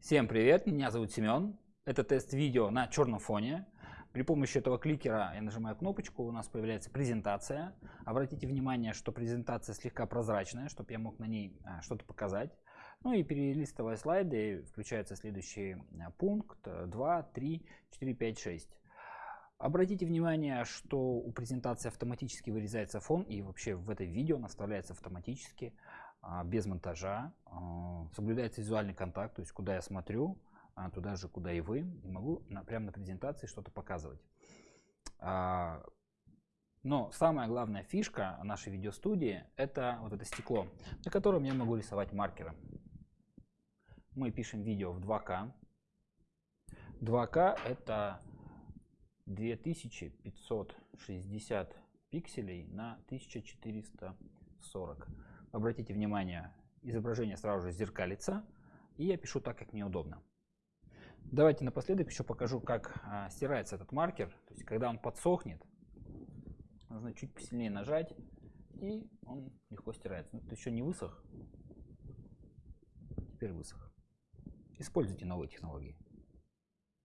Всем привет, меня зовут Семен. Это тест видео на черном фоне. При помощи этого кликера я нажимаю кнопочку, у нас появляется презентация. Обратите внимание, что презентация слегка прозрачная, чтобы я мог на ней а, что-то показать. Ну и перелистывая слайды, включается следующий а, пункт 2, 3, 4, 5, 6. Обратите внимание, что у презентации автоматически вырезается фон и вообще в это видео наставляется автоматически, без монтажа. Соблюдается визуальный контакт, то есть куда я смотрю, а, туда же, куда и вы, и могу на, прямо на презентации что-то показывать. А, но самая главная фишка нашей видеостудии это вот это стекло, на котором я могу рисовать маркеры. Мы пишем видео в 2К. 2К это 2560 пикселей на 1440. Обратите внимание, изображение сразу же зеркалится, и я пишу так, как мне удобно. Давайте напоследок еще покажу, как а, стирается этот маркер. То есть, когда он подсохнет, нужно чуть посильнее нажать, и он легко стирается. Но это еще не высох, теперь высох. Используйте новые технологии.